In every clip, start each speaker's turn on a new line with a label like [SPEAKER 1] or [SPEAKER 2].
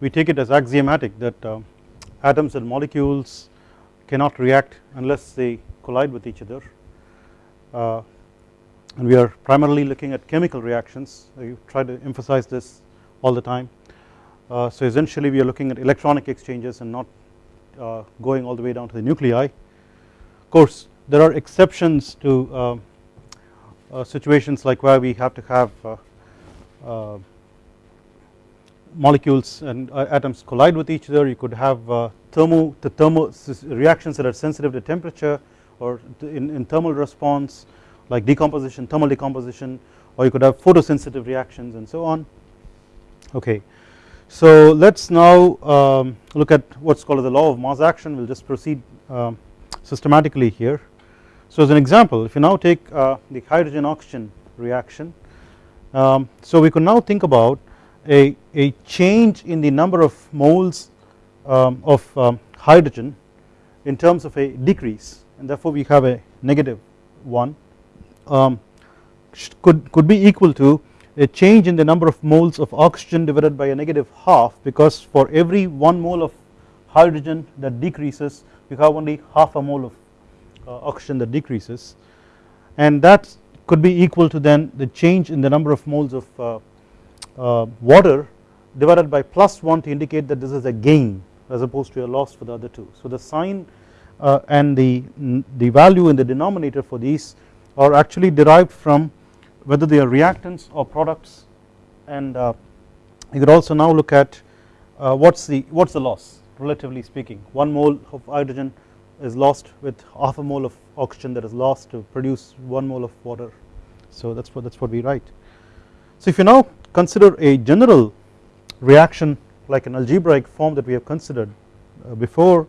[SPEAKER 1] we take it as axiomatic that uh, atoms and molecules cannot react unless they collide with each other. Uh, and we are primarily looking at chemical reactions. I try to emphasize this all the time. Uh, so essentially we are looking at electronic exchanges and not uh, going all the way down to the nuclei. Of course there are exceptions to uh, uh, situations like where we have to have molecules and atoms collide with each other. You could have thermo the thermo reactions that are sensitive to temperature or in, in thermal response like decomposition thermal decomposition or you could have photosensitive reactions and so on. Okay. So let us now um, look at what is called the law of mass action. We will just proceed um, systematically here. So as an example if you now take uh, the hydrogen oxygen reaction um, so we could now think about a, a change in the number of moles um, of um, hydrogen in terms of a decrease and therefore we have a negative 1 um, could, could be equal to a change in the number of moles of oxygen divided by a negative half because for every 1 mole of hydrogen that decreases you have only half a mole of uh, oxygen that decreases. And that could be equal to then the change in the number of moles of uh, water divided by plus 1 to indicate that this is a gain as opposed to a loss for the other two. So the sign uh, and the, the value in the denominator for these are actually derived from whether they are reactants or products and uh, you could also now look at uh, what's the what's the loss relatively speaking 1 mole of hydrogen is lost with half a mole of oxygen that is lost to produce 1 mole of water so that's what that's what we write. So if you now consider a general reaction like an algebraic form that we have considered uh, before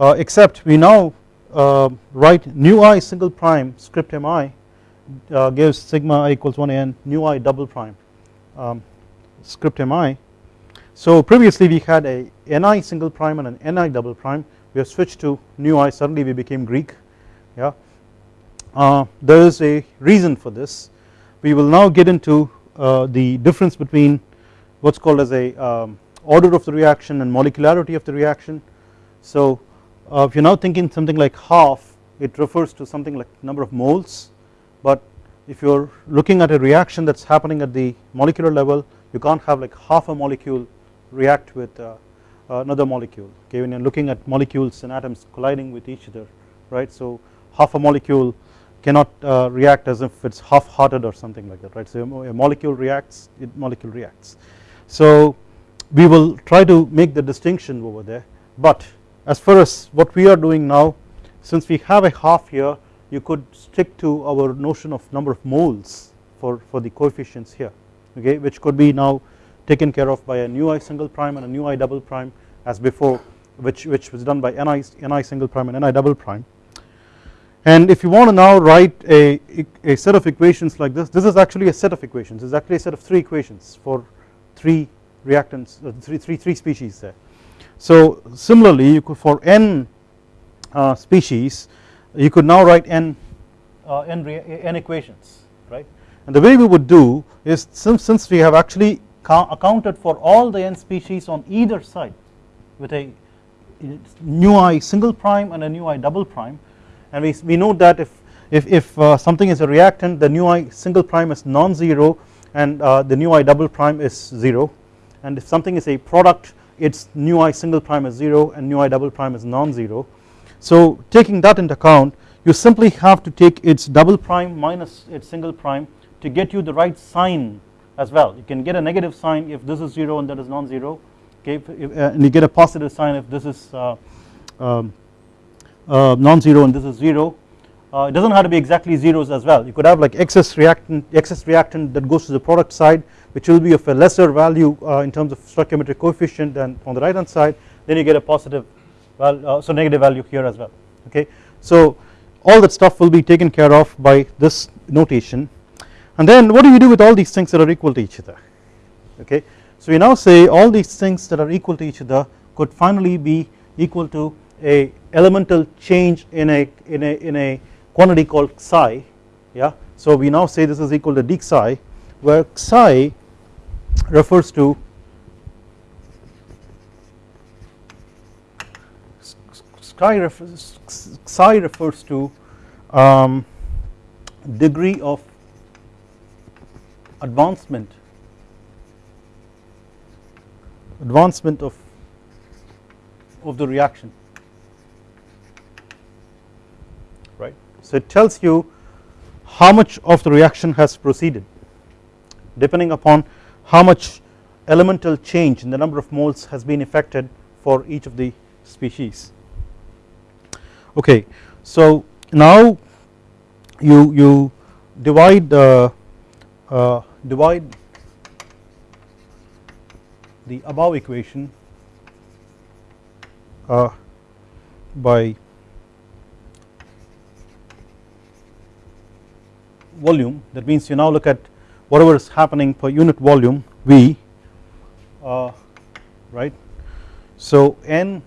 [SPEAKER 1] uh, except we now uh, write nu i single prime script mi uh, gives sigma i equals 1 n nu i double prime um, script mi. So previously we had a ni single prime and an ni double prime. We have switched to nu i. Suddenly we became Greek. Yeah. Uh, there is a reason for this. We will now get into the difference between what is called as a um, order of the reaction and molecularity of the reaction. So uh, if you are now thinking something like half it refers to something like number of moles. But if you are looking at a reaction that is happening at the molecular level you can't have like half a molecule react with uh, another molecule. Okay when you are looking at molecules and atoms colliding with each other right? So half a molecule cannot uh, react as if it is half hearted or something like that right? So a molecule reacts it molecule reacts. So we will try to make the distinction over there but as far as what we are doing now since we have a half here you could stick to our notion of number of moles for, for the coefficients here okay? Which could be now taken care of by a nu i single prime and a nu i double prime as before which, which was done by ni, ni single prime and ni double prime and if you want to now write a, a set of equations like this this is actually a set of equations. This is actually a set of 3 equations for 3 reactants uh, three, three, three species there. So similarly you could for n uh, species you could now write n uh, n, n equations right? And the way we would do is since, since we have actually accounted for all the n species on either side with a nu i single prime and a nu i double prime and we, we note that if if, if uh, something is a reactant the nu i single prime is non-zero and uh, the nu i double prime is 0 and if something is a product its nu i single prime is 0 and nu i double prime is non-zero. So taking that into account you simply have to take its double prime minus its single prime to get you the right sign as well. You can get a negative sign if this is 0 and that is non-zero. Okay if, uh, and you get a positive sign if this is uh, um, uh, non-zero and this is 0 uh, it does not have to be exactly zeros as well you could have like excess reactant excess reactant that goes to the product side which will be of a lesser value uh, in terms of stoichiometric coefficient than on the right hand side then you get a positive well uh, so negative value here as well okay. So all that stuff will be taken care of by this notation and then what do you do with all these things that are equal to each other okay. So we now say all these things that are equal to each other could finally be equal to a elemental change in a in a in a quantity called psi yeah? So we now say this is equal to d psi where psi refers to psi refers psi refers to um, degree of advancement advancement of of the reaction. So it tells you how much of the reaction has proceeded. Depending upon how much elemental change in the number of moles has been effected for each of the species. Okay so now you you divide uh, uh, divide the above equation uh, by volume that means you now look at whatever is happening per unit volume V uh, right. So N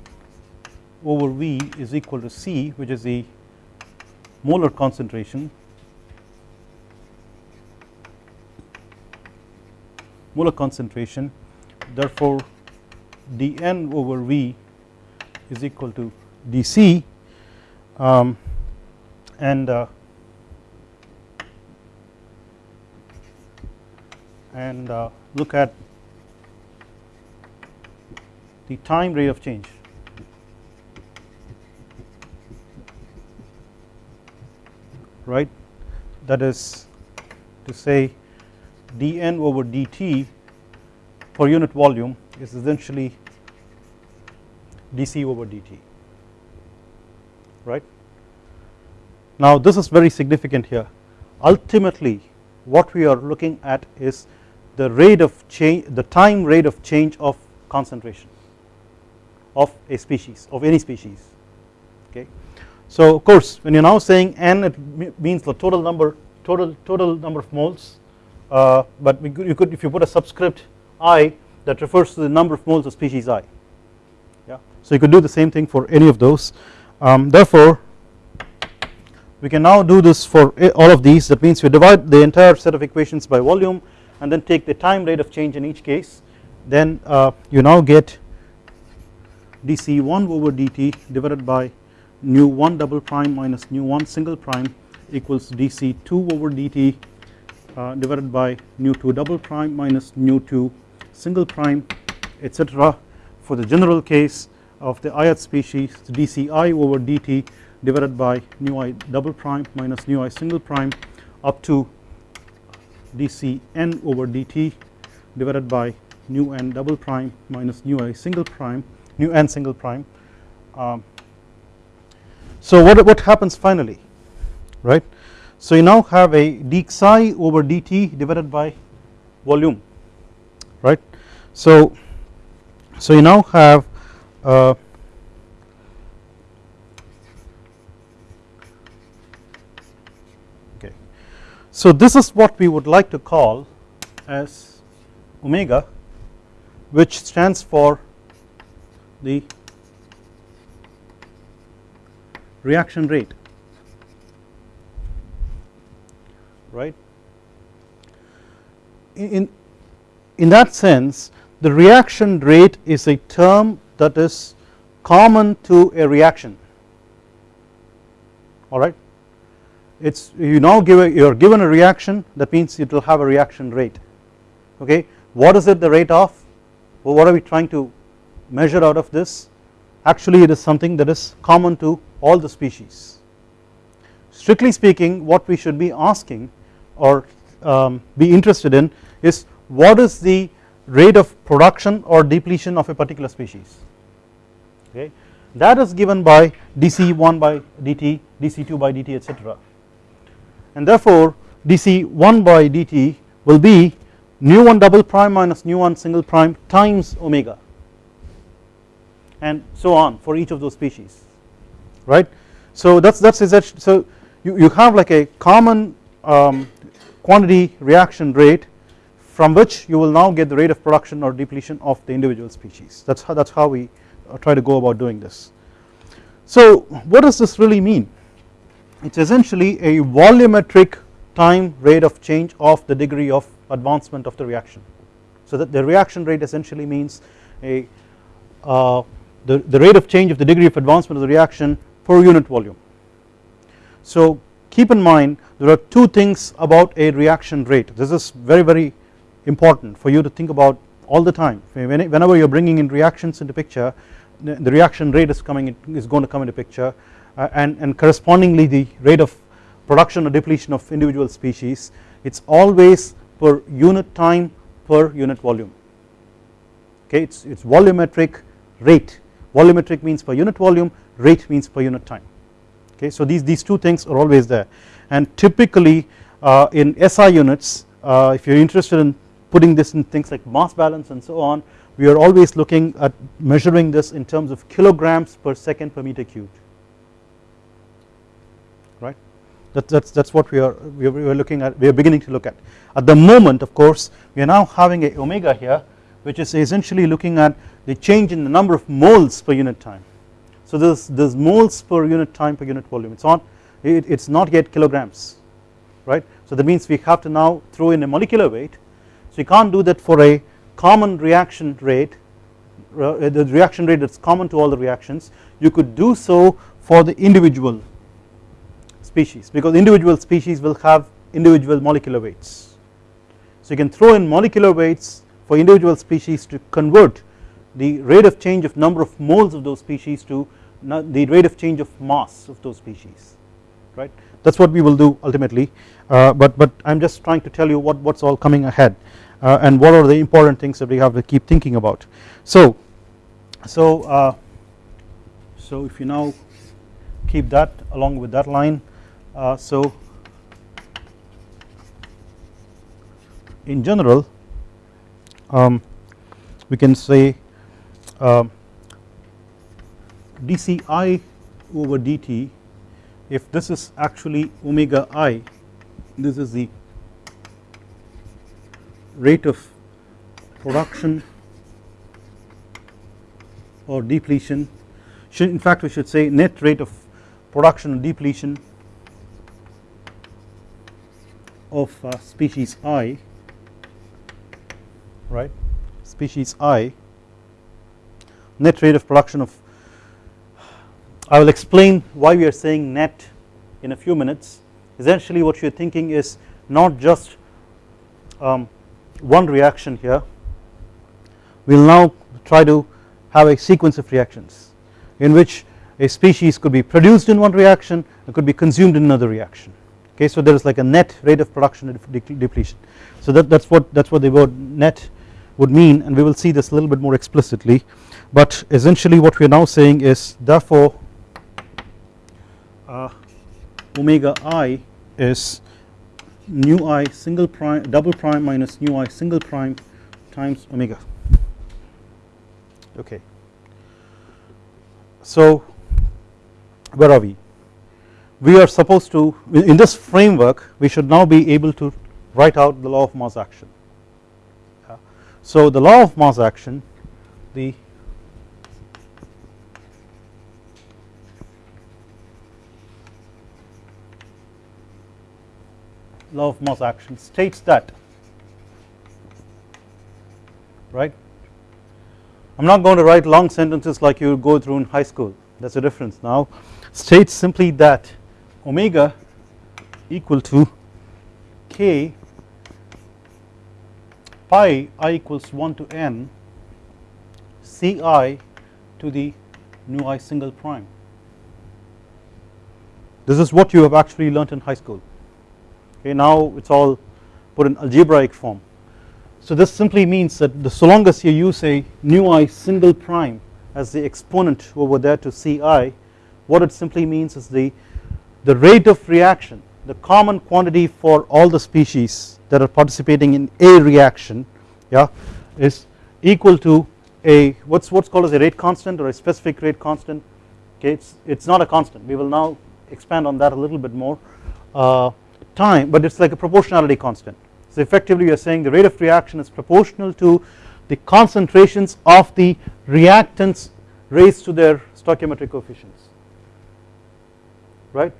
[SPEAKER 1] over V is equal to C which is the molar concentration. Molar concentration. Therefore dN over V is equal to dC. Um, and uh, and uh, look at the time rate of change. Right? That is to say dN over dt per unit volume is essentially dc over dt. Right. Now this is very significant here. Ultimately what we are looking at is the rate of change the time rate of change of concentration of a species of any species okay. So of course when you are now saying n it means the total number total total number of moles uh, but you could if you put a subscript i that refers to the number of moles of species i yeah? So you could do the same thing for any of those. Um, therefore we can now do this for all of these. That means we divide the entire set of equations by volume and then take the time rate of change in each case then uh, you now get dc1 over dt divided by nu 1 double prime minus nu 1 single prime equals dc2 over dt uh, divided by nu 2 double prime minus nu 2 single prime etc for the general case of the ith species dci over dt divided by nu i double prime minus nu i single prime up to dc n over dt divided by nu n double prime minus nu i single prime nu n single prime. Um, so what, what happens finally right? So you now have a d psi over dt divided by volume right? So so you now have uh, so this is what we would like to call as omega which stands for the reaction rate right? In in that sense the reaction rate is a term that is common to a reaction alright it's you now give a, you are given a reaction that means it will have a reaction rate. Okay? What is it the rate of? Well, what are we trying to measure out of this? Actually it is something that is common to all the species. Strictly speaking what we should be asking or um, be interested in is what is the rate of production or depletion of a particular species. Okay? That is given by dc1 by dt dc2 by dt etc and therefore dc1 by dt will be nu 1 double prime minus nu 1 single prime times omega. And so on for each of those species right? So that's that's so you, you have like a common um, quantity reaction rate from which you will now get the rate of production or depletion of the individual species. That's how that's how we uh, try to go about doing this. So what does this really mean it's essentially a volumetric time rate of change of the degree of advancement of the reaction. So that the reaction rate essentially means a uh, the, the rate of change of the degree of advancement of the reaction per unit volume. So keep in mind there are two things about a reaction rate. This is very very important for you to think about all the time. Whenever you are bringing in reactions into picture the reaction rate is coming in, is going to come into picture and, and correspondingly the rate of production or depletion of individual species it is always per unit time per unit volume. Okay it is volumetric rate. Volumetric means per unit volume rate means per unit time. Okay so these these two things are always there. And typically uh, in SI units uh, if you are interested in putting this in things like mass balance and so on we are always looking at measuring this in terms of kilograms per second per meter cubed right? That, that's that's what we are we are, looking at we are beginning to look at. At the moment of course we are now having a omega here which is essentially looking at the change in the number of moles per unit time. So this this moles per unit time per unit volume it's not it, it's not yet kilograms right? So that means we have to now throw in a molecular weight. So you can't do that for a common reaction rate uh, the reaction rate that's common to all the reactions. You could do so for the individual species because individual species will have individual molecular weights. So you can throw in molecular weights for individual species to convert the rate of change of number of moles of those species to the rate of change of mass of those species right? That is what we will do ultimately. Uh, but but I am just trying to tell you what what's all coming ahead uh, and what are the important things that we have to keep thinking about. So so uh, so if you now keep that along with that line so in general um, we can say um, dci over dt if this is actually omega i this is the rate of production or depletion. Should in fact we should say net rate of production and depletion of uh, species i right? Species i net rate of production of I will explain why we are saying net in a few minutes. Essentially what you are thinking is not just um, one reaction here. We will now try to have a sequence of reactions in which a species could be produced in one reaction and could be consumed in another reaction okay so there is like a net rate of production and depletion. So that that's what that's what the word net would mean and we will see this a little bit more explicitly. But essentially what we are now saying is therefore uh, omega i is nu i single prime double prime minus nu i single prime times omega. Okay. So where are we we are supposed to in this framework we should now be able to write out the law of mass action. So the law of mass action the law of mass action states that right? I am not going to write long sentences like you go through in high school. That is a difference. Now states simply that omega equal to k pi i equals 1 to n ci to the nu i single prime. This is what you have actually learnt in high school. Okay now it is all put in algebraic form. So this simply means that the, so long as you use a nu i single prime as the exponent over there to ci what it simply means is the the rate of reaction the common quantity for all the species that are participating in a reaction yeah is equal to a what's what's called as a rate constant or a specific rate constant. Okay it's it's not a constant. We will now expand on that a little bit more uh, time but it is like a proportionality constant. So effectively you are saying the rate of reaction is proportional to the concentrations of the reactants raised to their stoichiometric coefficients. Right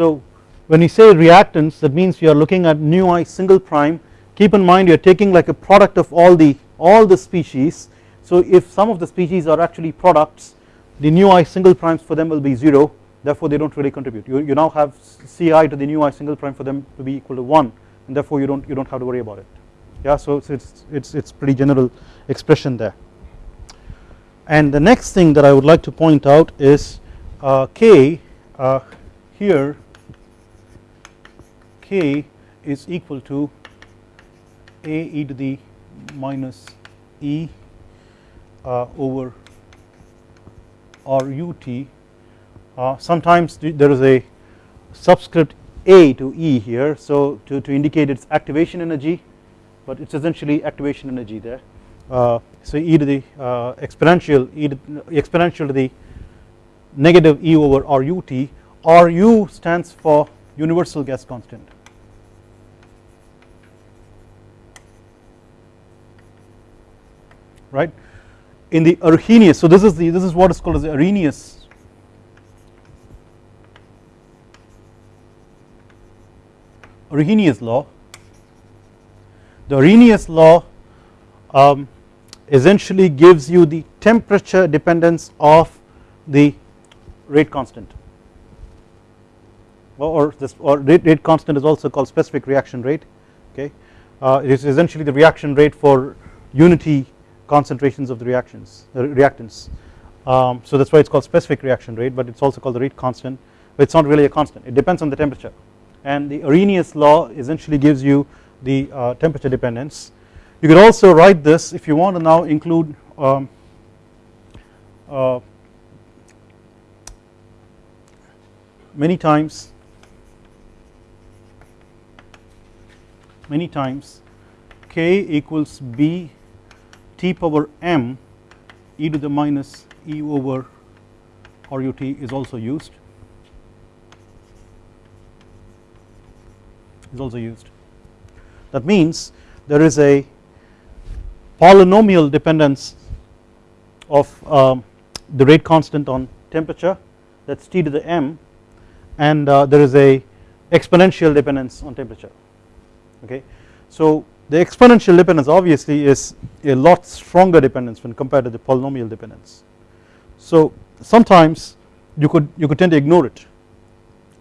[SPEAKER 1] so when you say reactants that means you are looking at nu i single prime. Keep in mind you are taking like a product of all the all the species. So if some of the species are actually products the nu i single primes for them will be 0 therefore they do not really contribute. You, you now have Ci to the nu i single prime for them to be equal to 1 and therefore you do not you do not have to worry about it. Yeah so it's it's it's pretty general expression there. And the next thing that I would like to point out is uh, k uh, here k is equal to a e to the minus e uh, over r u t. Uh, sometimes there is a subscript a to e here so to, to indicate its activation energy but it's essentially activation energy there. Uh, so e to the uh, exponential e to, exponential to the negative e over r u t r u stands for universal gas constant right in the Arrhenius. So this is the this is what is called as the Arrhenius. Arrhenius law. The Arrhenius law um, essentially gives you the temperature dependence of the rate constant. Or this or rate, rate constant is also called specific reaction rate okay? Uh, it is essentially the reaction rate for unity concentrations of the reactions the reactants. Um, so that is why it is called specific reaction rate but it is also called the rate constant. But it is not really a constant. It depends on the temperature. And the Arrhenius law essentially gives you the uh, temperature dependence. You could also write this if you want to now include um, uh, many times many times k equals b t power m e to the minus e over RUT is also used. Is also used. That means there is a polynomial dependence of um, the rate constant on temperature that is T to the m and uh, there is a exponential dependence on temperature. Okay. So the exponential dependence obviously is a lot stronger dependence when compared to the polynomial dependence. So sometimes you could you could tend to ignore it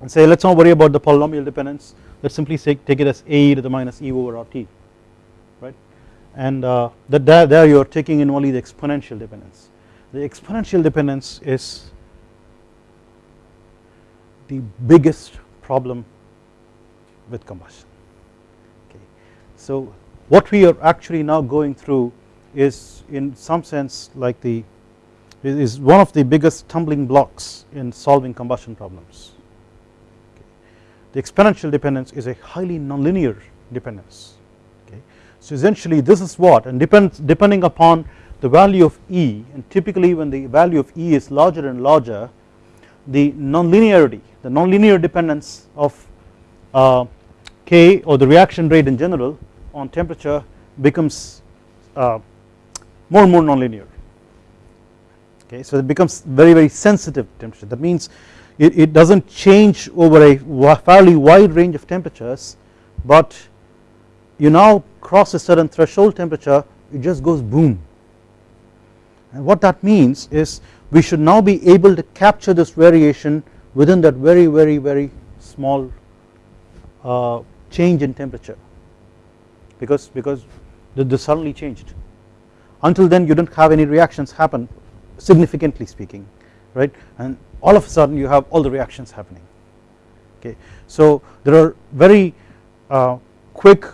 [SPEAKER 1] and say let us not worry about the polynomial dependence let us simply say take it as a to the minus e over rt right and uh, that there, there you are taking in only the exponential dependence. The exponential dependence is the biggest problem with combustion okay. So what we are actually now going through is in some sense like the is one of the biggest stumbling blocks in solving combustion problems. The exponential dependence is a highly nonlinear dependence okay. So essentially this is what and depends depending upon the value of E and typically when the value of E is larger and larger the nonlinearity the nonlinear dependence of uh, K or the reaction rate in general on temperature becomes uh, more and more nonlinear. Okay so it becomes very very sensitive temperature. That means it, it does not change over a fairly wide range of temperatures but you now cross a certain threshold temperature it just goes boom. And what that means is we should now be able to capture this variation within that very very very small uh, change in temperature because because this suddenly changed. Until then you don't have any reactions happen significantly speaking right? And all of a sudden you have all the reactions happening okay? So there are very uh, quick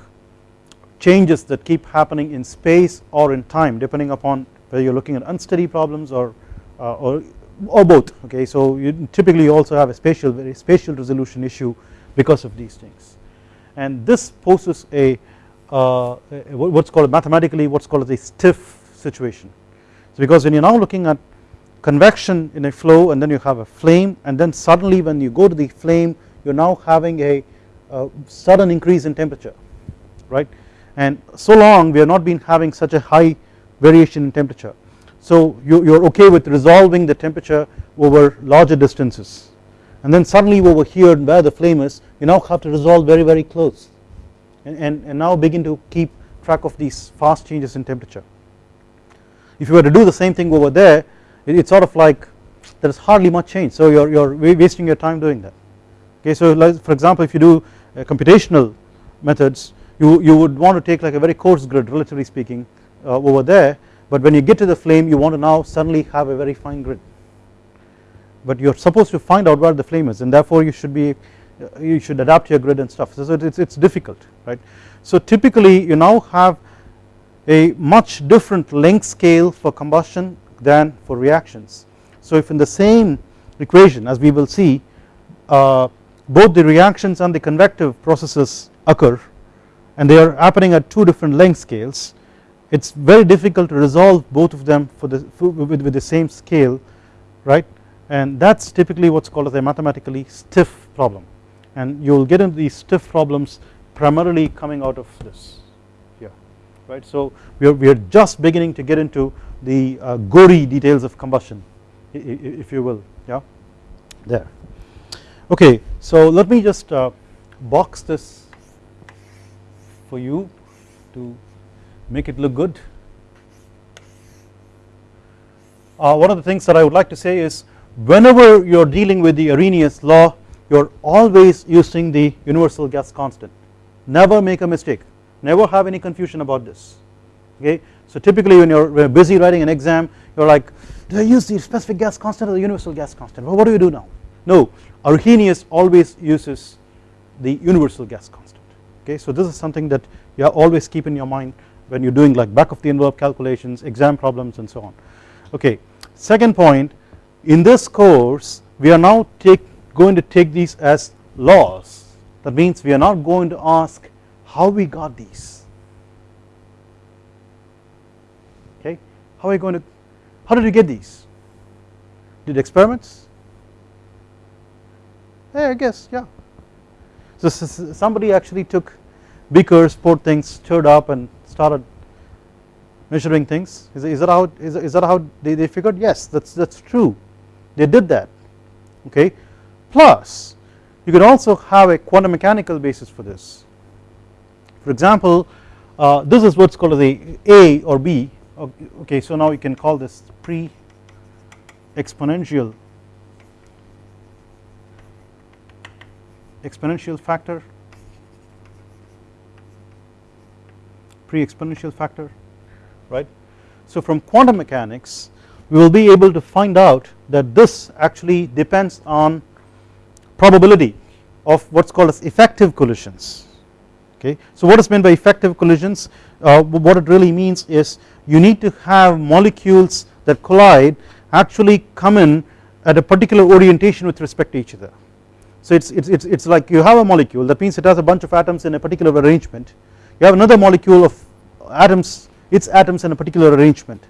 [SPEAKER 1] changes that keep happening in space or in time depending upon whether you're looking at unsteady problems or uh, or or both okay? So you typically also have a spatial very spatial resolution issue because of these things. And this poses a uh, what's called mathematically what's called a stiff situation. So because when you're now looking at convection in a flow and then you have a flame and then suddenly when you go to the flame you're now having a, a sudden increase in temperature right and so long we have not been having such a high variation in temperature. So you, you're okay with resolving the temperature over larger distances and then suddenly over here where the flame is you now have to resolve very very close and, and, and now begin to keep track of these fast changes in temperature. If you were to do the same thing over there it, it's sort of like there is hardly much change. So you're, you're wasting your time doing that. Okay so like for example if you do uh, computational methods you, you would want to take like a very coarse grid relatively speaking uh, over there. But when you get to the flame you want to now suddenly have a very fine grid. But you are supposed to find out where the flame is and therefore you should be you should adapt your grid and stuff so it's, it's difficult right. So typically you now have a much different length scale for combustion than for reactions. So if in the same equation as we will see uh, both the reactions and the convective processes occur and they are happening at two different length scales it is very difficult to resolve both of them for the for with, with the same scale right and that is typically what is called as a mathematically stiff problem and you will get into these stiff problems primarily coming out of this here right. So we are, we are just beginning to get into the uh, gory details of combustion if you will yeah there. Okay so let me just uh, box this for you to make it look good. Uh, one of the things that I would like to say is whenever you are dealing with the Arrhenius law you are always using the universal gas constant. Never make a mistake. Never have any confusion about this. Okay. So typically when you are busy writing an exam you are like do I use the specific gas constant or the universal gas constant? Well what do you do now? No. Arrhenius always uses the universal gas constant. Okay. So this is something that you are always keep in your mind when you are doing like back of the envelope calculations exam problems and so on. Okay. Second point in this course we are now take going to take these as laws. That means we are not going to ask how we got these. Okay? How are we going to how did you get these? Did experiments? Yeah I guess yeah. So somebody actually took beakers poured things stirred up and started measuring things. Is, is that how is, is that how they, they figured? Yes that's that's true. They did that. Okay plus you could also have a quantum mechanical basis for this. For example uh, this is what's called the A or B. Okay so now you can call this pre exponential exponential factor. Pre exponential factor right. So from quantum mechanics we will be able to find out that this actually depends on probability of what is called as effective collisions okay. So what is meant by effective collisions uh, what it really means is you need to have molecules that collide actually come in at a particular orientation with respect to each other. So it's, it's, it's, it's like you have a molecule that means it has a bunch of atoms in a particular arrangement you have another molecule of atoms its atoms in a particular arrangement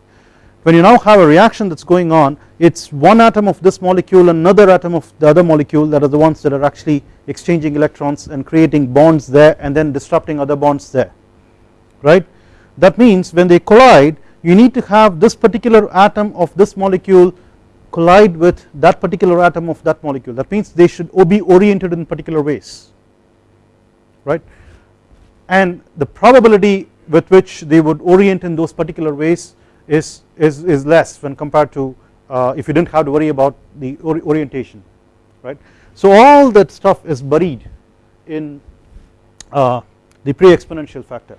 [SPEAKER 1] when you now have a reaction that is going on it is one atom of this molecule another atom of the other molecule that are the ones that are actually exchanging electrons and creating bonds there and then disrupting other bonds there right. That means when they collide you need to have this particular atom of this molecule collide with that particular atom of that molecule that means they should be oriented in particular ways right and the probability with which they would orient in those particular ways is, is, is less when compared to uh, if you did not have to worry about the or orientation right. So all that stuff is buried in uh, the pre-exponential factor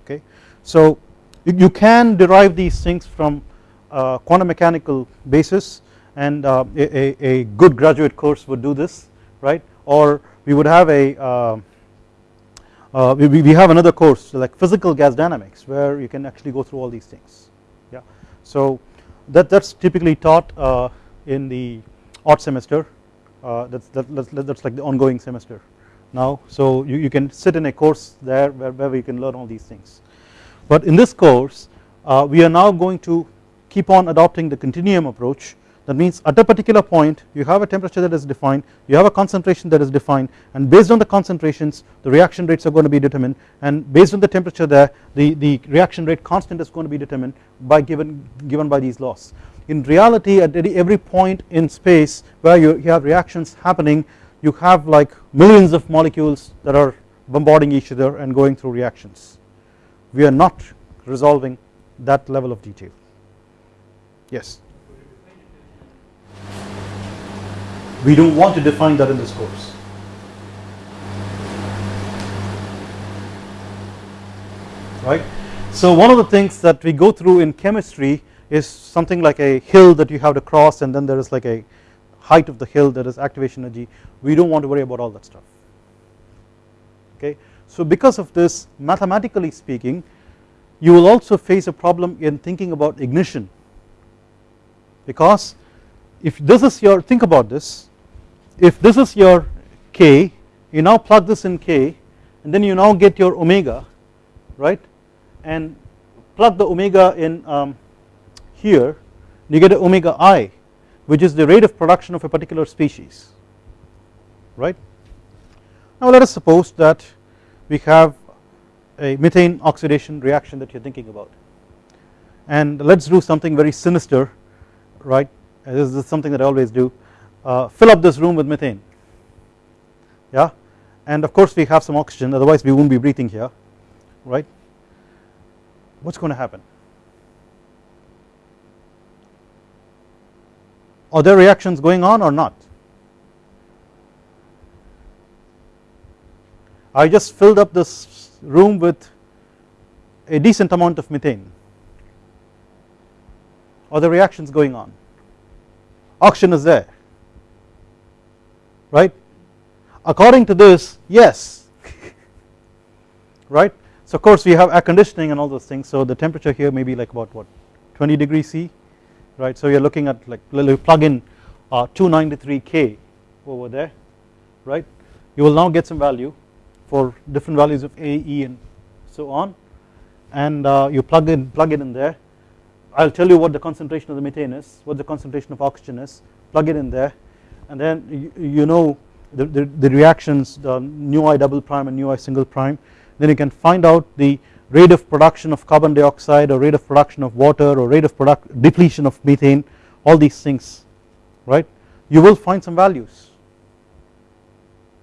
[SPEAKER 1] okay. So you, you, can derive these things from uh, quantum mechanical basis and uh, a, a, good graduate course would do this right or we would have a uh, uh, we, we have another course like physical gas dynamics where you can actually go through all these things. So that that's typically taught uh, in the odd semester. Uh, that's that, that's, like the ongoing semester. Now so you, you can sit in a course there where, where we can learn all these things. But in this course uh, we are now going to keep on adopting the continuum approach that means at a particular point you have a temperature that is defined you have a concentration that is defined and based on the concentrations the reaction rates are going to be determined and based on the temperature there the, the reaction rate constant is going to be determined by given given by these laws. In reality at every point in space where you, you have reactions happening you have like millions of molecules that are bombarding each other and going through reactions. We are not resolving that level of detail yes we don't want to define that in this course right? So one of the things that we go through in chemistry is something like a hill that you have to cross and then there is like a height of the hill that is activation energy. We don't want to worry about all that stuff. Okay? So because of this mathematically speaking you will also face a problem in thinking about ignition. Because if this is your think about this if this is your k you now plug this in k and then you now get your omega right? And plug the omega in um, here you get omega i which is the rate of production of a particular species right. Now let us suppose that we have a methane oxidation reaction that you are thinking about. And let us do something very sinister right? This is something that I always do uh, fill up this room with methane. Yeah? And of course we have some oxygen. Otherwise we won't be breathing here. Right? What is going to happen? Are there reactions going on or not? I just filled up this room with a decent amount of methane. Are the reactions going on? Oxygen is there right? According to this yes. Right? So of course we have air conditioning and all those things. So the temperature here may be like about what 20 degrees C right? So you are looking at like plug in uh, 293k over there right? You will now get some value for different values of A, E and so on. And uh, you plug in plug it in there. I will tell you what the concentration of the methane is what the concentration of oxygen is. Plug it in there and then you, you know the, the, the, reactions the nu i double prime and nu i single prime. Then you can find out the rate of production of carbon dioxide or rate of production of water or rate of product depletion of methane all these things right? You will find some values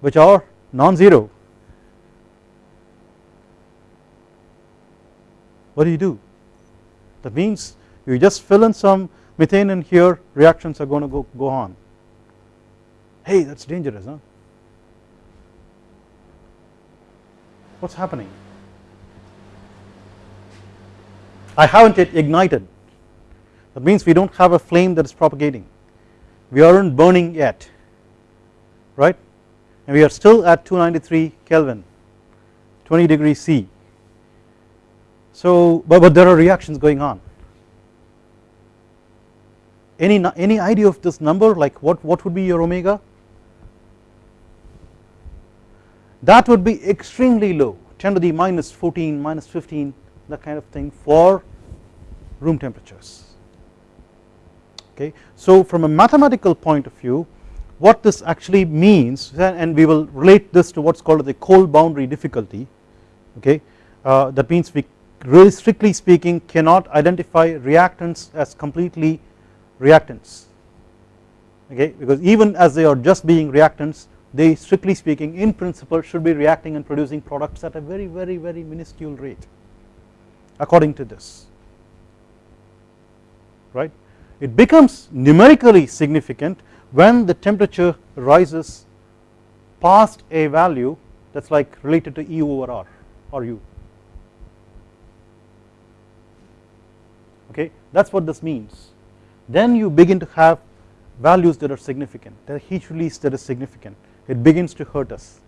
[SPEAKER 1] which are non-zero. What do you do? That means you just fill in some methane in here reactions are going to go, go on hey that is dangerous huh? What is happening? I haven't yet ignited. That means we do not have a flame that is propagating. We are not burning yet right? And we are still at 293 Kelvin 20 degrees C. So but, but there are reactions going on. Any any idea of this number? Like what what would be your omega that would be extremely low. 10 to the minus 14 minus 15 that kind of thing for room temperatures. Okay. So from a mathematical point of view what this actually means and we will relate this to what is called the cold boundary difficulty okay? Uh, that means we really strictly speaking cannot identify reactants as completely reactants. Okay? Because even as they are just being reactants they strictly speaking in principle should be reacting and producing products at a very very very minuscule rate according to this. Right? It becomes numerically significant when the temperature rises past a value that is like related to E over R or U. Okay? That is what this means. Then you begin to have values that are significant. The heat release that is significant it begins to hurt us.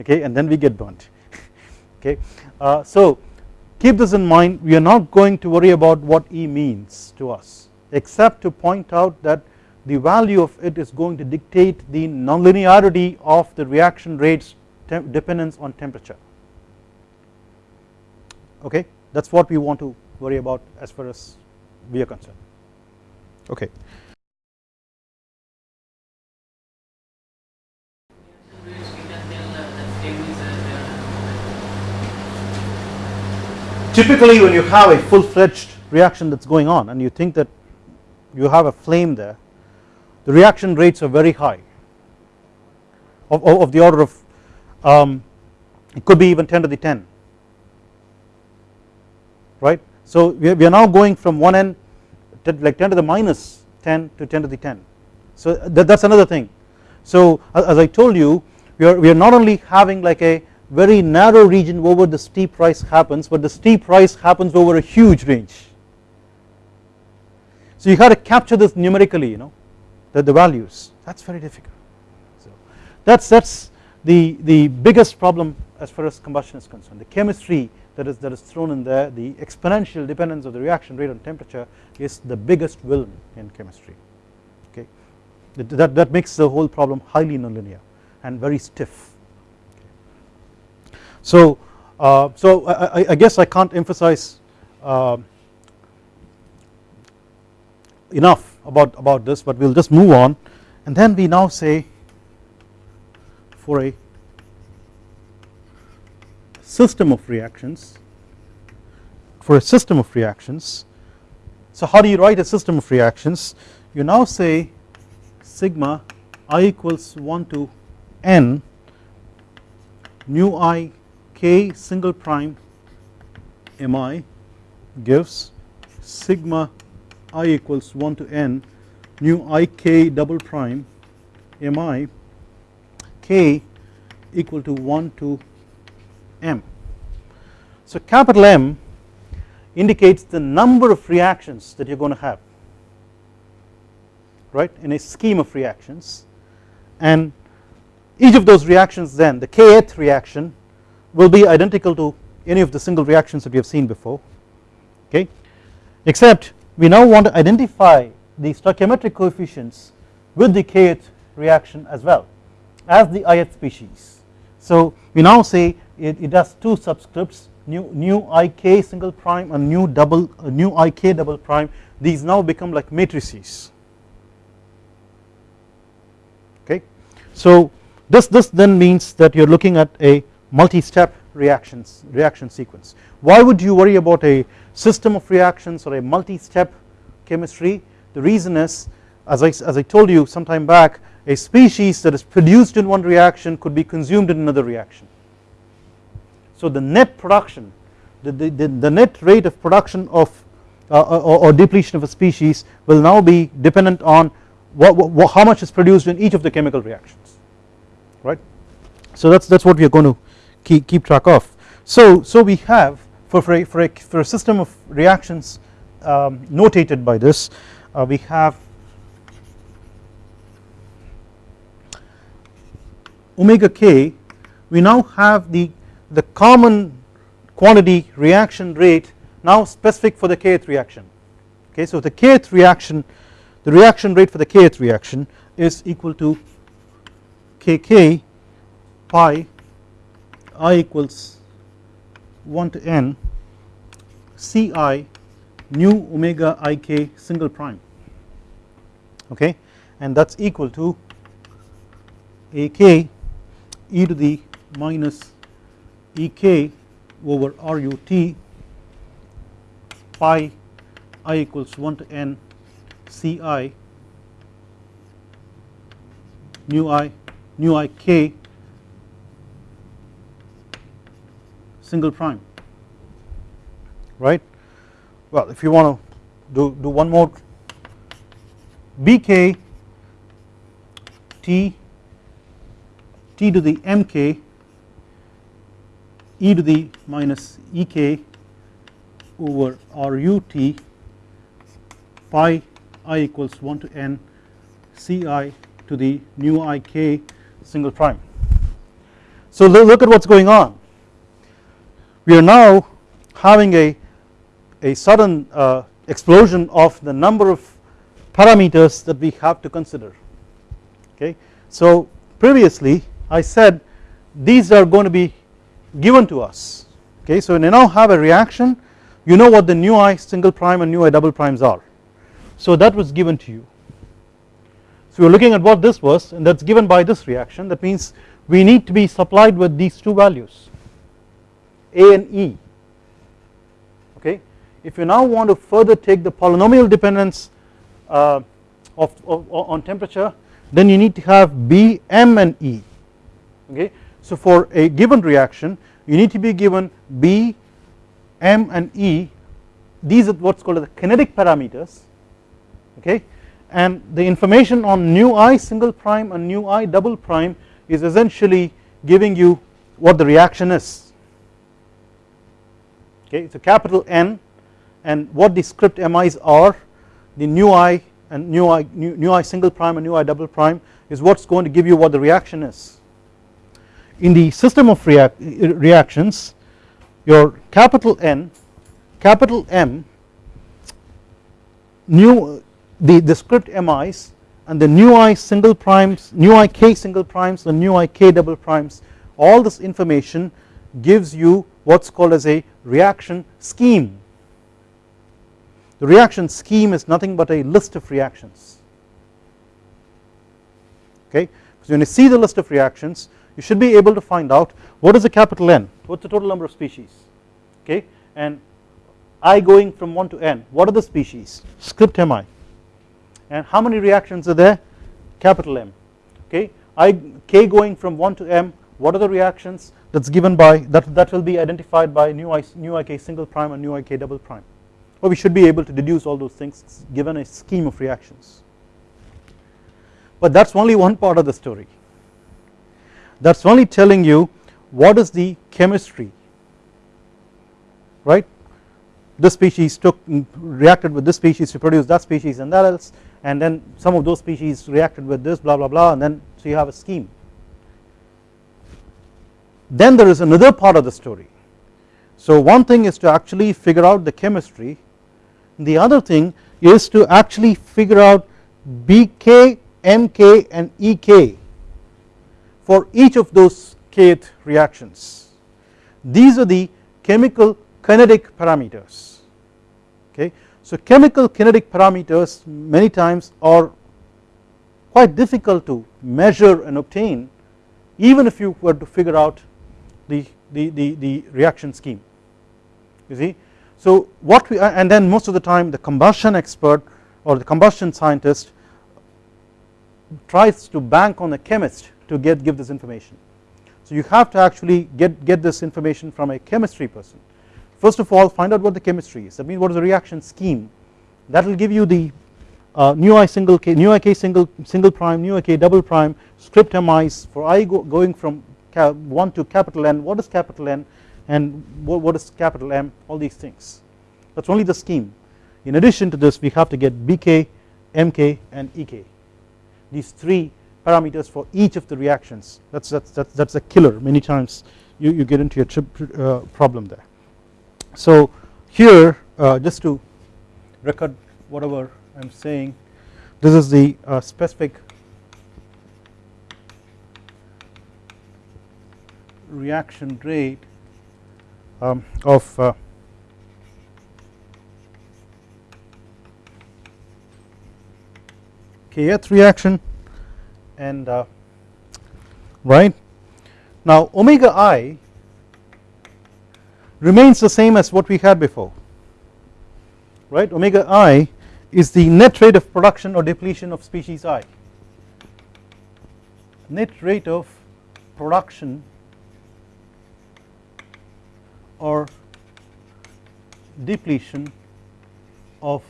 [SPEAKER 1] Okay? And then we get burnt. Okay? Uh, so keep this in mind. We are not going to worry about what E means to us except to point out that the value of it is going to dictate the nonlinearity of the reaction rates dependence on temperature. Okay? That is what we want to worry about as far as we are concerned. Okay typically when you have a full fledged reaction that is going on and you think that you have a flame there the reaction rates are very high. Of, of the order of um, it could be even 10 to the 10 right? So we are now going from 1 n to like 10 to the minus 10 to 10 to the 10 so that is another thing. So as I told you we are, we are not only having like a very narrow region over the steep rise happens but the steep rise happens over a huge range. So you have to capture this numerically you know the, the values. That is very difficult. So that is that is the, the biggest problem as far as combustion is concerned. The chemistry that is that is thrown in there the exponential dependence of the reaction rate on temperature is the biggest villain in chemistry. Okay? That, that makes the whole problem highly nonlinear and very stiff so uh, so I, I, guess I can't emphasize uh, enough about about this but we'll just move on and then we now say for a system of reactions for a system of reactions. So how do you write a system of reactions you now say sigma i equals 1 to n nu i k single prime mi gives sigma i equals 1 to n nu i k double prime mi k equal to 1 to M. So capital M indicates the number of reactions that you are going to have right in a scheme of reactions and each of those reactions then the kth reaction will be identical to any of the single reactions that we have seen before okay? Except we now want to identify the stoichiometric coefficients with the kth reaction as well as the ith species. So we now say it, it has two subscripts nu nu ik single prime and nu double uh, nu ik double prime. These now become like matrices. Okay? So this this then means that you are looking at a multi-step reactions reaction sequence. Why would you worry about a system of reactions or a multi-step chemistry? The reason is as I, as I told you some time back a species that is produced in one reaction could be consumed in another reaction. So the net production the, the, the net rate of production of uh, uh, or, or, depletion of a species will now be dependent on what, what, how much is produced in each of the chemical reactions right. So that is that is what we are going to keep, keep track of. So, so we have for, for, a, for, a, for a system of reactions um, notated by this uh, we have omega k we now have the the common quantity reaction rate now specific for the kth reaction okay so the kth reaction the reaction rate for the kth reaction is equal to kk pi i equals 1 to n ci nu omega ik single prime. Okay? And that is equal to ak e to the minus Ek over RUT pi i equals 1 to n Ci nu i nu i k single prime. Right? Well if you want to do, do one more bk t t to the mk e to the minus ek over RUT pi i equals 1 to n Ci to the nu ik single prime. So look at what is going on we are now having a, a sudden uh, explosion of the number of parameters that we have to consider. Okay. So previously I said these are going to be given to us. Okay? So when you now have a reaction. You know what the nu i single prime and nu i double primes are. So that was given to you. So we are looking at what this was and that is given by this reaction. That means we need to be supplied with these two values a and e. Okay? If you now want to further take the polynomial dependence uh, of, of, on temperature then you need to have b m and e. Okay? So for a given reaction you need to be given B, M and E. These are what's called the kinetic parameters. Okay? And the information on nu i single prime and nu i double prime is essentially giving you what the reaction is okay so capital N and what the script mi's are the nu i and nu i nu, nu i single prime and nu i double prime is what's going to give you what the reaction is. In the system of react, uh, reactions your capital N capital M nu the, the script mi's and the nu i single primes nu i k single primes and nu i k double primes all this information gives you what's called as a reaction scheme. The reaction scheme is nothing but a list of reactions. Okay? So when you see the list of reactions you should be able to find out what is the capital N what's the total number of species. Okay? And I going from 1 to n what are the species? Script mi and how many reactions are there? Capital M. Okay? I k going from 1 to m what are the reactions that's given by that that will be identified by nu i nu ik single prime and nu ik double prime. Or we should be able to deduce all those things given a scheme of reactions. But that's only one part of the story. That's only telling you what is the chemistry right? This species took mm, reacted with this species to produce that species and that else and then some of those species reacted with this blah blah blah and then so you have a scheme then there is another part of the story. So one thing is to actually figure out the chemistry the other thing is to actually figure out BK, MK and EK for each of those kth reactions. These are the chemical kinetic parameters okay? So chemical kinetic parameters many times are quite difficult to measure and obtain even if you were to figure out the, the, the, the reaction scheme you see. So what we and then most of the time the combustion expert or the combustion scientist tries to bank on a chemist to get give this information. So you have to actually get, get this information from a chemistry person First of all find out what the chemistry is that means what is the reaction scheme that will give you the uh, nu i single k nu i k single single prime nu i k double prime script mi's for i go, going from 1 to capital N what is capital N and what, is capital M all these things. That is only the scheme. In addition to this we have to get BK MK and EK these three parameters for each of the reactions. That's that's that's, that's a killer. Many times you, you get into a trip, uh, problem there. So here uh, just to record whatever I am saying this is the uh, specific reaction rate um, of uh, kth reaction and uh, right? Now omega i remains the same as what we had before right? Omega i is the net rate of production or depletion of species i. Net rate of production or depletion of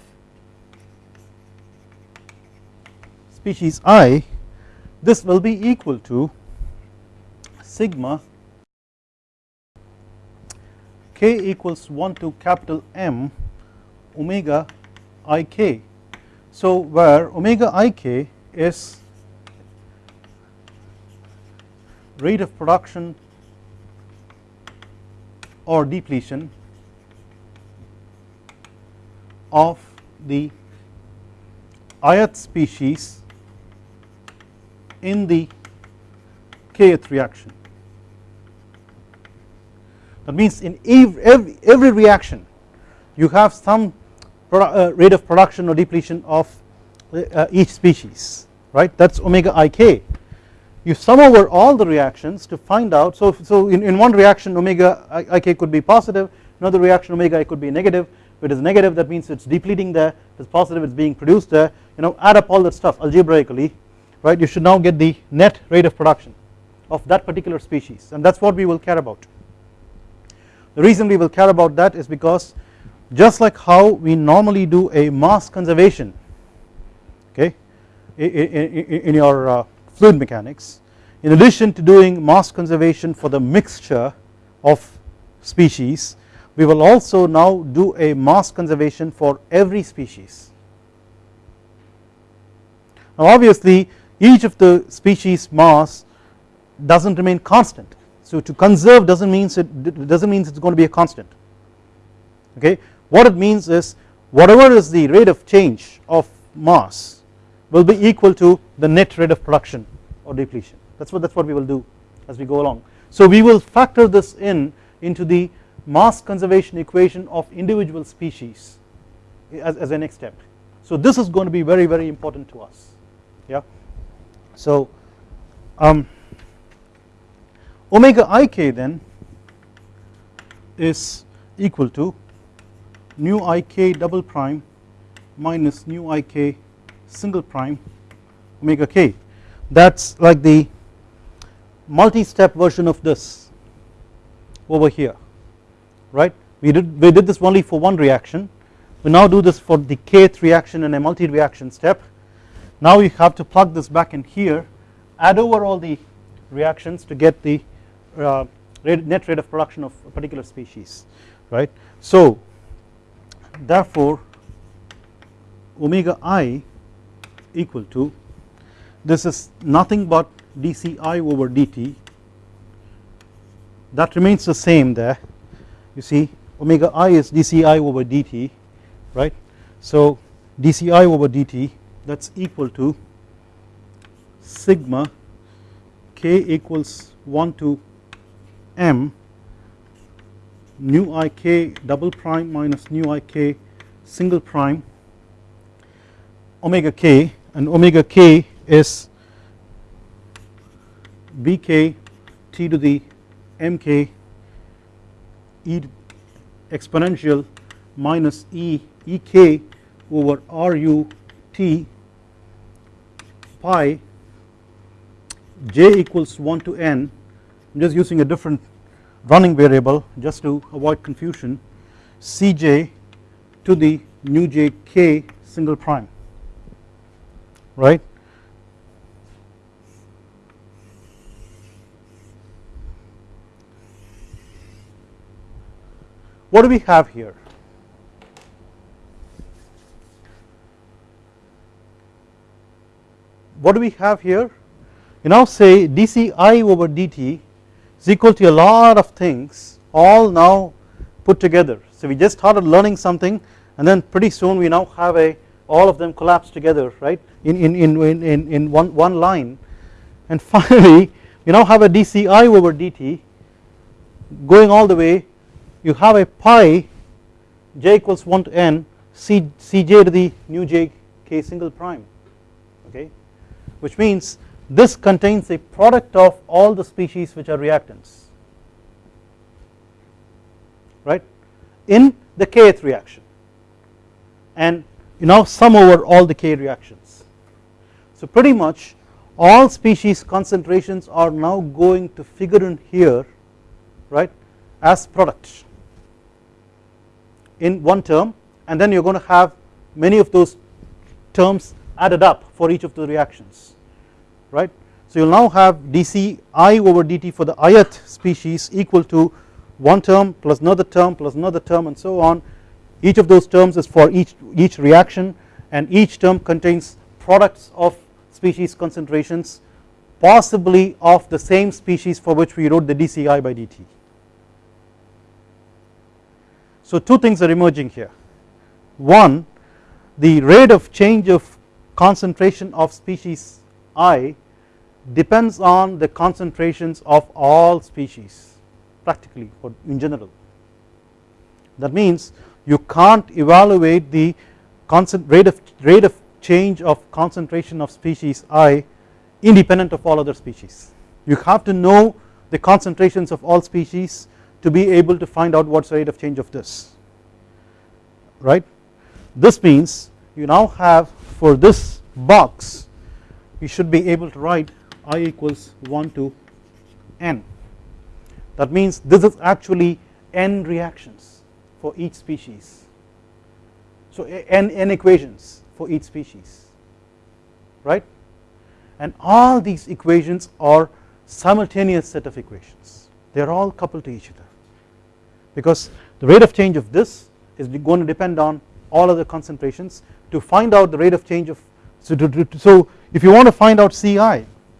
[SPEAKER 1] species i this will be equal to sigma k equals 1 to capital M omega ik. So where omega ik is rate of production or depletion of the ith species in the kth reaction. That means in every, every reaction you have some uh, rate of production or depletion of uh, each species right? That is omega ik you sum over all the reactions to find out. So, so in, in one reaction omega ik could be positive. Another reaction omega it could be negative. If it is negative that means it is depleting there. If it is positive it is being produced there. You know add up all that stuff algebraically right? You should now get the net rate of production of that particular species. And that is what we will care about. The reason we will care about that is because just like how we normally do a mass conservation okay in your uh, fluid mechanics in addition to doing mass conservation for the mixture of species we will also now do a mass conservation for every species. Now obviously each of the species mass does not remain constant. So to conserve does not mean it does not mean it is going to be a constant. Okay? What it means is whatever is the rate of change of mass will be equal to the net rate of production or depletion that is what that is what we will do as we go along. So we will factor this in into the mass conservation equation of individual species as, as a next step. So this is going to be very very important to us yeah. So um, omega ik then is equal to nu ik double prime minus nu ik single prime omega k. That is like the multi-step version of this over here right? We did we did this only for one reaction. We now do this for the kth reaction in a multi reaction step. Now we have to plug this back in here add over all the reactions to get the uh, net rate of production of a particular species right? So therefore omega i equal to this is nothing but dci over dt. That remains the same there. You see omega i is dci over dt right? So dci over dt that is equal to sigma k equals 1 to m nu ik double prime minus nu ik single prime omega k and omega k is bk t to the mk e exponential minus e ek over ru t pi j equals 1 to n. I am just using a different running variable just to avoid confusion. Cj to the nu j k single prime right? What do we have here? What do we have here? You now say dci over dt is equal to a lot of things all now put together. So we just started learning something and then pretty soon we now have a all of them collapse together right? In, in, in, in, in one, one line. And finally we now have a dci over dt going all the way. You have a pi j equals 1 to n c, cj to the nu j k single prime okay? Which means this contains a product of all the species which are reactants right? In the kth reaction. And you now sum over all the k reactions. So pretty much all species concentrations are now going to figure in here right as products in one term and then you are going to have many of those terms added up for each of the reactions right. So you will now have dci over dt for the ith species equal to one term plus another term plus another term and so on each of those terms is for each each reaction and each term contains products of species concentrations possibly of the same species for which we wrote the dci by dt. So two things are emerging here one the rate of change of concentration of species i depends on the concentrations of all species practically or in general. That means you can't evaluate the rate of, rate of change of concentration of species i independent of all other species. You have to know the concentrations of all species to be able to find out what's the rate of change of this right. This means you now have for this box you should be able to write i equals 1 to n that means this is actually n reactions for each species. So n, n equations for each species right? And all these equations are simultaneous set of equations. They are all coupled to each other. Because the rate of change of this is going to depend on all other concentrations to find out the rate of change of so, to, so if you want to find out Ci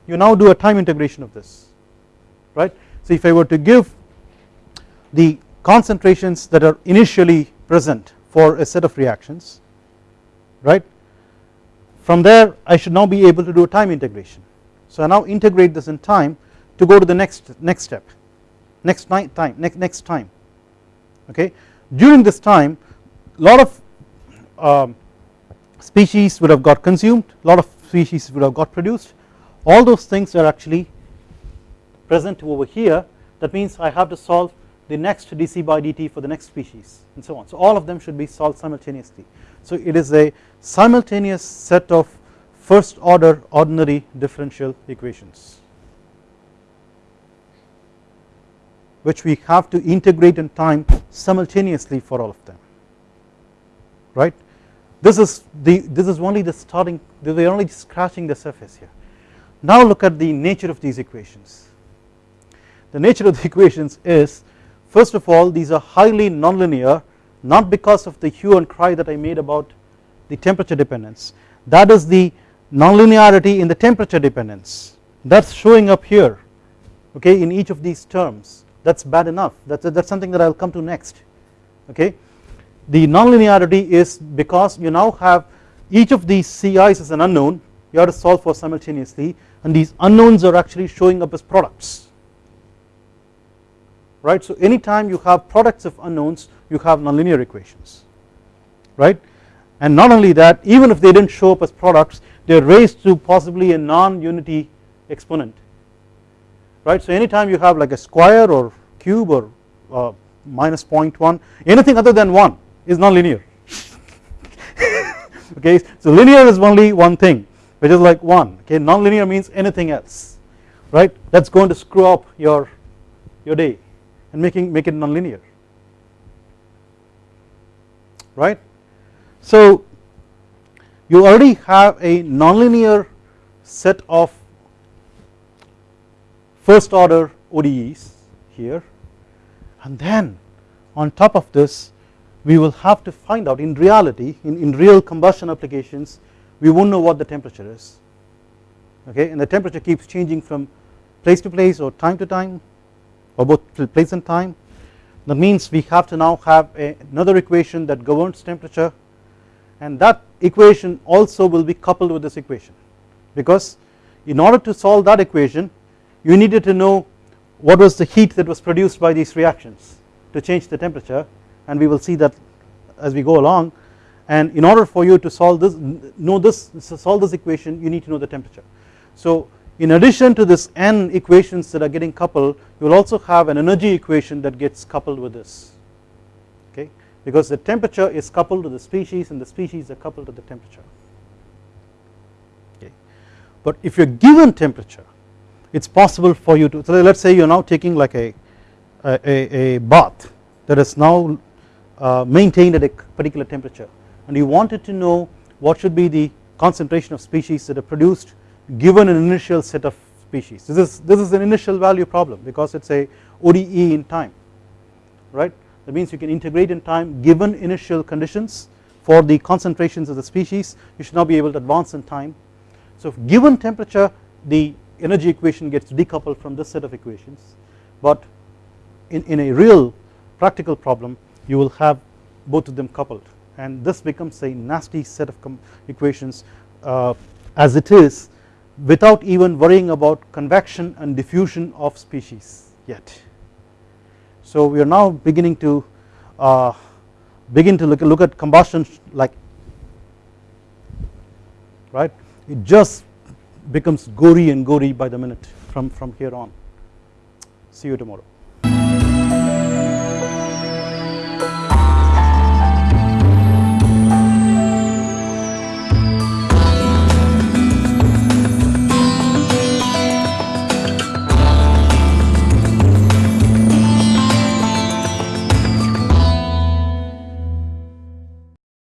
[SPEAKER 1] you now do a time integration of this right? So if I were to give the concentrations that are initially present for a set of reactions right? From there I should now be able to do a time integration. So I now integrate this in time to go to the next next step next time next next time okay? During this time a lot of um, species would have got consumed a lot of species would have got produced. All those things are actually present over here. That means I have to solve the next dc by dt for the next species and so on. So all of them should be solved simultaneously. So it is a simultaneous set of first order ordinary differential equations which we have to integrate in time simultaneously for all of them. Right? This is the this is only the starting we are only scratching the surface here. Now look at the nature of these equations. The nature of the equations is first of all these are highly nonlinear not because of the hue and cry that I made about the temperature dependence. That is the nonlinearity in the temperature dependence. That is showing up here okay in each of these terms. That is bad enough. That is something that I will come to next okay. The nonlinearity is because you now have each of these CI's as an unknown. You have to solve for simultaneously and these unknowns are actually showing up as products right? So anytime you have products of unknowns you have nonlinear equations right? And not only that even if they didn't show up as products they are raised to possibly a non-unity exponent right? So anytime you have like a square or cube or uh, minus 0.1 anything other than 1 is non-linear okay? So linear is only one thing which is like 1 okay? Non-linear means anything else right? That is going to screw up your your day and making make it non-linear. Right? So you already have a nonlinear set of first order ODEs here. And then on top of this we will have to find out in reality in, in real combustion applications we won't know what the temperature is. Okay? And the temperature keeps changing from place to place or time to time both place and time. That means we have to now have a, another equation that governs temperature. And that equation also will be coupled with this equation. Because in order to solve that equation you needed to know what was the heat that was produced by these reactions to change the temperature. And we will see that as we go along. And in order for you to solve this know this solve this equation you need to know the temperature. So in addition to this n equations that are getting coupled you will also have an energy equation that gets coupled with this okay? Because the temperature is coupled to the species and the species are coupled to the temperature okay? But if you are given temperature it is possible for you to so let us say you are now taking like a a, a bath that is now uh, maintained at a particular temperature and you wanted to know what should be the concentration of species that are produced given an initial set of species. This is this is an initial value problem because it is a ODE in time right? That means you can integrate in time given initial conditions for the concentrations of the species. You should now be able to advance in time. So given temperature the energy equation gets decoupled from this set of equations. But in, in a real practical problem you will have both of them coupled. And this becomes a nasty set of equations uh, as it is without even worrying about convection and diffusion of species yet. So we are now beginning to uh, begin to look, look at combustion like right it just becomes gory and gory by the minute from, from here on. See you tomorrow.